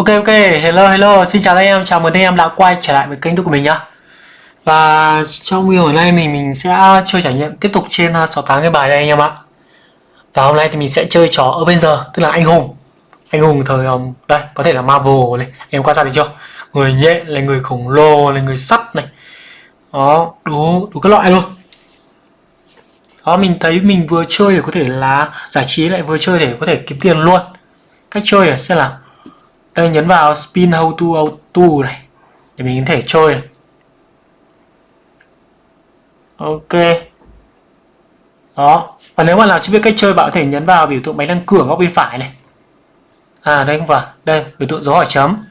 Ok ok, hello hello, xin chào anh em, chào mừng anh em đã quay trở lại với kênh youtube của mình nhá. Và trong video hôm nay mình mình sẽ chơi trải nghiệm tiếp tục trên à, 68 cái bài đây anh em ạ. Và hôm nay thì mình sẽ chơi trò Avenger, tức là anh hùng. Anh hùng thời, um, đây, có thể là Marvel này, em quan sát thấy chưa? Người nhện, là người khổng lồ, là người sắt này. Đó, đủ, đủ các loại luôn. Đó, mình thấy mình vừa chơi để có thể là giải trí lại vừa chơi để có thể kiếm tiền luôn. Cách chơi là sẽ là đây nhấn vào spin how to auto này để mình có thể chơi này. ok. Đó. Và nếu mà nào chưa biết cách chơi bạn có thể nhấn vào biểu tượng máy đăng cửa góc bên phải này. À đây không phải. Đây biểu tượng dấu hỏi chấm.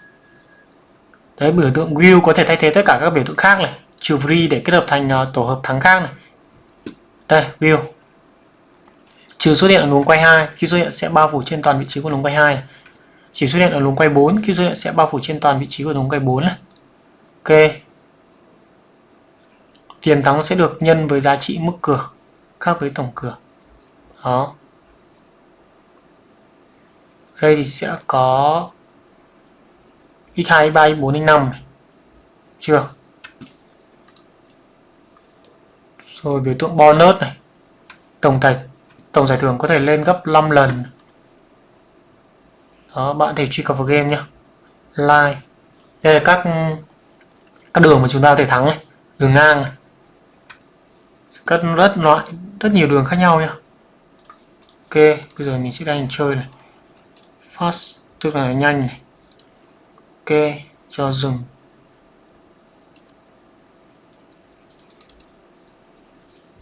Đấy biểu tượng view có thể thay thế tất cả các biểu tượng khác này. Trừ free để kết hợp thành uh, tổ hợp thắng khác này. Đây view. Trừ xuất hiện ở luồng quay 2 khi xuất hiện sẽ bao phủ trên toàn vị trí của luồng quay 2 này chỉ xuất hiện ở luồng quay 4 khi xuất hiện sẽ bao phủ trên toàn vị trí của luồng quay 4 này. Ok. Tiền thắng sẽ được nhân với giá trị mức cửa, khác với tổng cửa. Đó. Đây thì sẽ có x2 x3 x4 x5 này. chưa? Rồi biểu tượng bonus này. Tổng tài tổng giải thưởng có thể lên gấp 5 lần đó, bạn thể truy cập vào game nhé like. Đây là các các đường mà chúng ta có thể thắng này. Đường ngang này. Các rất loại, rất nhiều đường khác nhau nhá. Ok, bây giờ mình sẽ đang chơi này. Fast, tức là nhanh này. Ok, cho dừng.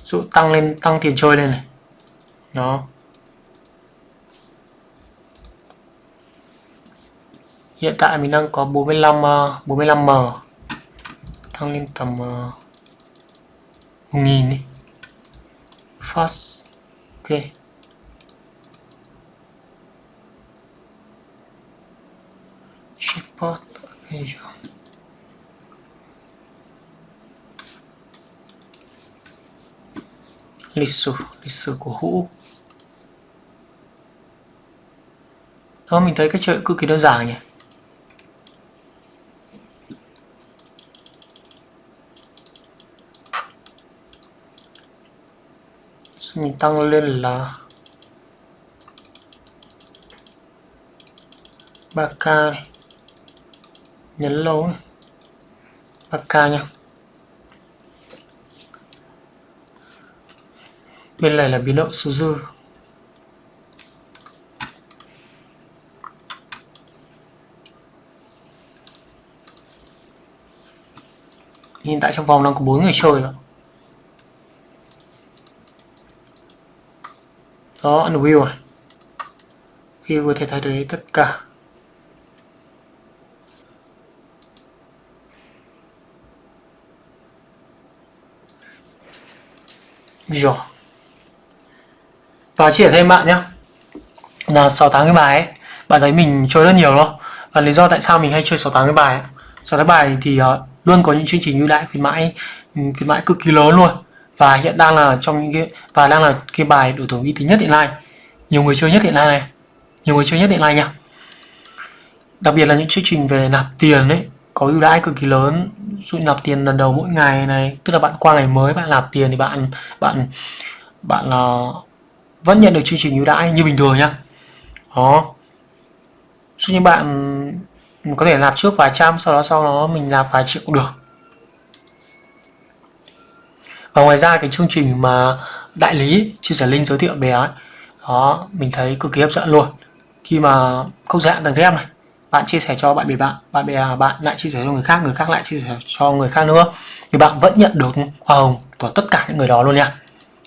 Dụ tăng lên, tăng tiền chơi lên này. Đó. Hiện tại mình đang có 45 45m uh, tăng lên tầm ờ, uh, 1000 đi. Fast ok. Checkpot Avenger lịch sử lịch sử của hũ. Đó mình thấy cái chơi cực kỳ đơn giản nhỉ? Mình tăng lên là 3k này. nhấn lâu 3k nha. Bên này là biến động số dư. Hiện tại trong vòng đang có bốn người chơi rồi đó ăn view à? View có thể thay đổi tất cả. Rồi và chia sẻ thêm bạn nhé là 6 tháng cái bài ấy bạn thấy mình chơi rất nhiều luôn và lý do tại sao mình hay chơi 6 tháng cái bài ấy. 6 tháng bài thì uh, luôn có những chương trình ưu đãi khuyến mãi ừ, khuyến mãi cực kỳ lớn luôn và hiện đang là trong những cái và đang là cái bài đối thủ uy tín nhất hiện nay. Nhiều người chơi nhất hiện nay này. Nhiều người chơi nhất hiện nay nha. Đặc biệt là những chương trình về nạp tiền đấy có ưu đãi cực kỳ lớn. Dụ nạp tiền lần đầu mỗi ngày này tức là bạn qua ngày mới bạn nạp tiền thì bạn bạn bạn uh, vẫn nhận được chương trình ưu đãi như bình thường nhá đó. Dụ như bạn có thể nạp trước vài trăm sau đó sau đó mình nạp vài triệu cũng được và ngoài ra cái chương trình mà đại lý chia sẻ link giới thiệu bé ấy, đó mình thấy cực kỳ hấp dẫn luôn. Khi mà không giới hạn tầng rem này bạn chia sẻ cho bạn bè bạn bạn bè à, bạn lại chia sẻ cho người khác người khác lại chia sẻ cho người khác nữa thì bạn vẫn nhận được hoa hồng của tất cả những người đó luôn nha.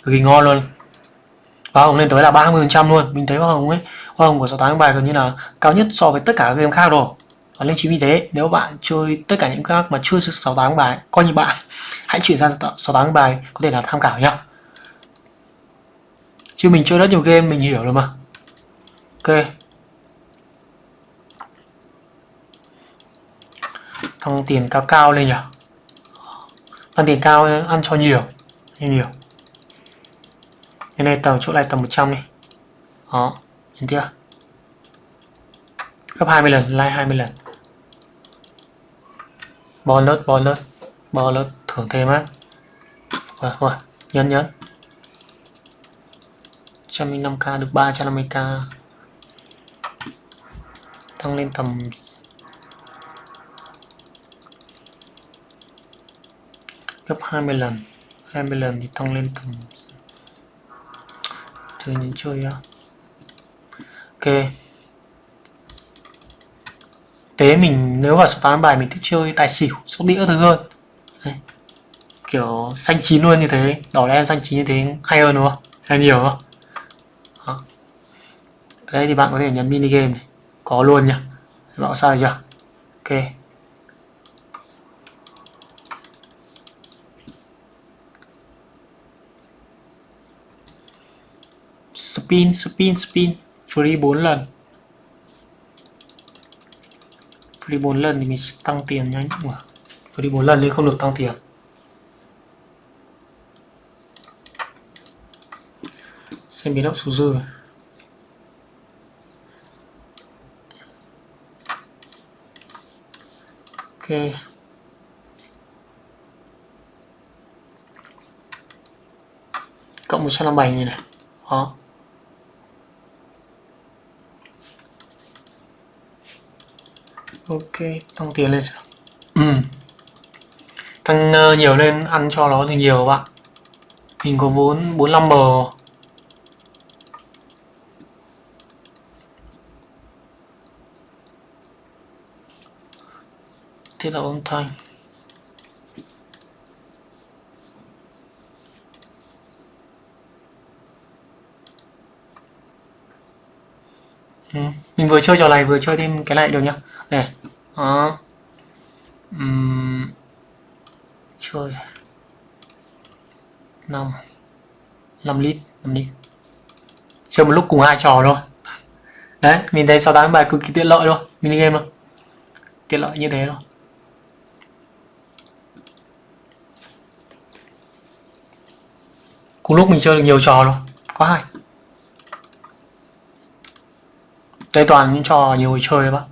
Cực kỳ ngon luôn. Hoa hồng lên tới là 30 phần trăm luôn. Mình thấy hoa hồng ấy hoa hồng của sáu tháng bài gần như là cao nhất so với tất cả các game khác rồi và nên chính vì thế nếu bạn chơi tất cả những các mà chưa 6 tháng bài, coi như bạn, hãy chuyển sang 6 tháng bài có thể là tham khảo nhá. Chứ mình chơi rất nhiều game, mình hiểu rồi mà. Ok. Tăng tiền cao cao lên nhỉ? Tăng tiền cao ăn cho nhiều nhiều nhiều. Cái này tầm chỗ này tầm 100 này đó, nhìn chưa gấp 20 lần, like 20 lần bonus bonus bonus thưởng thêm á. Wow, wow. nhấn nhấn. 105k được 350k tăng lên tầm gấp 20 lần. 20 lần thì tăng lên tầm chơi những chơi đó ok tế mình nếu vào số tám bài mình thích chơi tài xỉu, sóc đĩa thứ hơn. Đây. kiểu xanh chín luôn như thế, đỏ đen xanh chín như thế hay hơn đúng không? Hay nhiều không? Đó. đây thì bạn có thể nhấn mini game này. Có luôn nhá. Bạn sai chưa? Ok. Spin spin spin. Free 4 lần. Free 4 lần thì mình sẽ tăng tiền nhanh mà free 4 lần thì không được tăng tiền. Xem biến động số dư. Ok. Cộng 157 như này. Đó. Ok tăng tiền lên sao ừ. tăng uh, nhiều lên ăn cho nó thì nhiều bạn. Mình có vốn 45 bờ. Thế là âm thanh. Ừ. mình vừa chơi trò này, vừa chơi thêm cái này được nhá này đó. Uhm. chơi. 5 5 lít 5 lít. Chơi một lúc cùng hai trò thôi. Đấy, mình thấy 68 bài cực kỳ tiện lợi luôn mini game luôn tiện lợi như thế luôn cùng lúc mình chơi được nhiều trò luôn quá hay. Đây toàn những trò nhiều người chơi bác.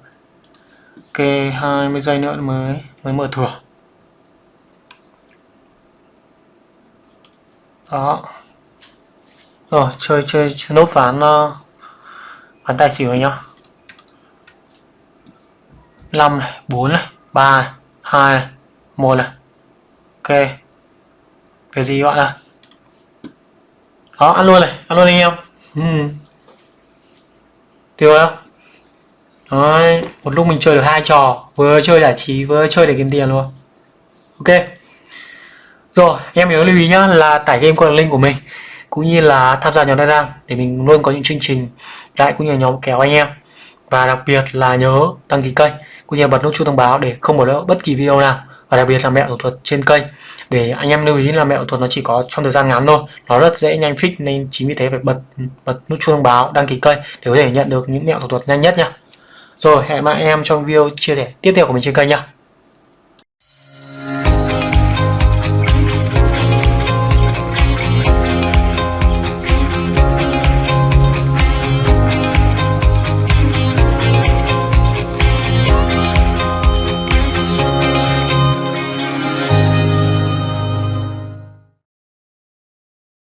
Ok 20 giây nữa mới mới mở thưởng đó. Rồi chơi chơi, chơi nốt ván uh, ván tài xỉu này nhá. 5 này 4 này 3 này 2 này 1 này. Ok cái gì gọi là đó ăn luôn này ăn luôn anh em. Ừ tiêu không Đấy, một lúc mình chơi được hai trò vừa chơi giải trí vừa chơi để kiếm tiền luôn. Ok. Rồi em nhớ lưu ý nhá là tải game qua link của mình cũng như là tham gia nhóm Telegram để mình luôn có những chương trình đại cũng như nhóm kéo anh em. Và đặc biệt là nhớ đăng ký kênh cũng như bật nút chuông thông báo để không bỏ lỡ bất kỳ video nào. Và đặc biệt là mẹo thủ thuật trên kênh để anh em lưu ý là mẹo thuật nó chỉ có trong thời gian ngắn thôi. Nó rất dễ nhanh fix nên chính vì thế phải bật bật nút chuông thông báo, đăng ký kênh để có thể nhận được những mẹo thuật nhanh nhất nha. Rồi, hẹn gặp em trong video chia sẻ tiếp theo của mình trên kênh nha.